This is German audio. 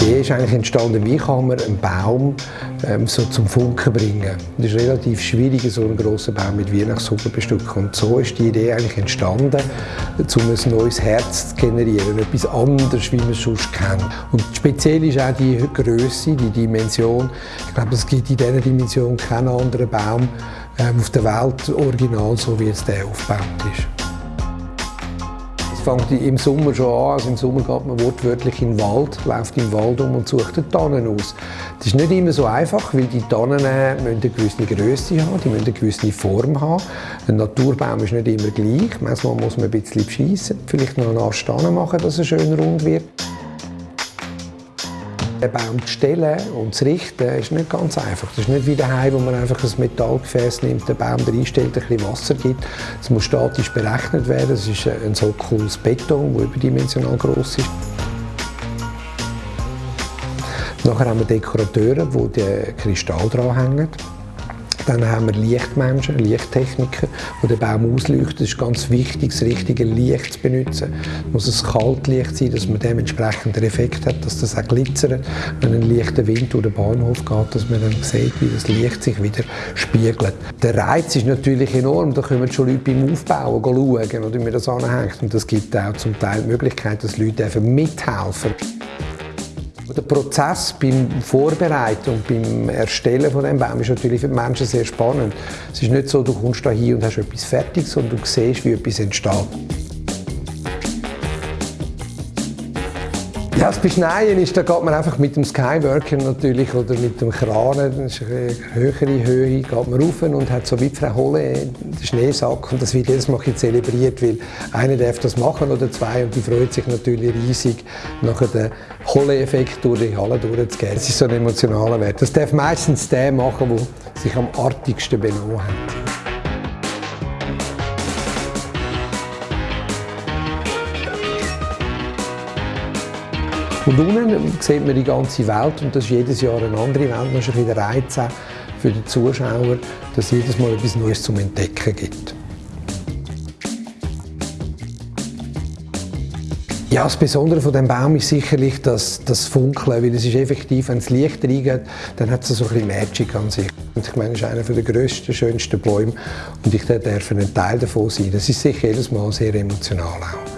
Idee ist eigentlich entstanden, wie kann man einen Baum ähm, so zum Funken bringen. Es ist relativ schwierig, so einen grossen Baum mit Weihnachtssuppe bestücken. Und so ist die Idee eigentlich entstanden, um ein neues Herz zu generieren, etwas anderes, wie man es sonst kennt. Und speziell ist auch die Größe, die Dimension. Ich glaube, es gibt in dieser Dimension keinen anderen Baum ähm, auf der Welt original, so wie jetzt der aufgebaut ist fängt im Sommer schon an. Also Im Sommer geht man wortwörtlich in den Wald, läuft im Wald um und sucht die Tannen aus. Das ist nicht immer so einfach, weil die Tannen äh, eine gewisse Größe haben, die müssen eine gewisse Form haben. Ein Naturbaum ist nicht immer gleich. Manchmal muss man ein bisschen beschissen, vielleicht noch eine Art Stange machen, dass er schön rund wird. Den Baum zu stellen und zu richten ist nicht ganz einfach. Das ist nicht wie daheim, wo man einfach ein Metallgefäß nimmt, den Baum reinstellt, ein bisschen Wasser gibt. Das muss statisch berechnet werden. Das ist ein Sockel aus Beton, der überdimensional groß ist. Nachher haben wir Dekorateure, die den Kristall dranhängen. Dann haben wir Lichtmenschen, Lichttechniker, die den Baum ausleuchten. Es ist ganz wichtig, das richtige Licht zu benutzen. Es muss ein Kaltlicht sein, dass man dementsprechend den Effekt hat, dass das auch glitzert, wenn ein leichter Wind durch den Bahnhof geht, dass man dann sieht, wie das Licht sich wieder spiegelt. Der Reiz ist natürlich enorm. Da können schon Leute beim Aufbauen schauen, wie man das anhängt. Und das gibt auch zum Teil die Möglichkeit, dass Leute mithelfen der Prozess beim Vorbereiten und beim Erstellen von dem Baum ist natürlich für die Menschen sehr spannend. Es ist nicht so, du kommst da hin und hast etwas fertig, sondern du siehst, wie etwas entsteht. Ja, das Beschneien ist, da geht man einfach mit dem Skyworker natürlich oder mit dem Kran, das ist eine höhere Höhe, geht man rauf und hat so wie Frau Holle den Schneesack und das wird jedes Mal zelebriert, weil einer darf das machen oder zwei und die freut sich natürlich riesig, nachher den Holle-Effekt durch die Halle durchzugehen. Das ist so ein emotionaler Wert. Das darf meistens der machen, der sich am artigsten benommen hat. Und unten sieht man die ganze Welt und das ist jedes Jahr eine andere Welt. Das ist ein bisschen Reiz für die Zuschauer, dass es jedes Mal etwas Neues zum Entdecken gibt. Ja, das Besondere von dem Baum ist sicherlich das, das Funkeln, weil es ist effektiv, wenn das Licht reingeht, dann hat es so ein bisschen Magic an sich. Und ich meine, es ist einer der grössten, schönsten Bäume und ich darf ein Teil davon sein. Das ist sicher jedes Mal sehr emotional auch.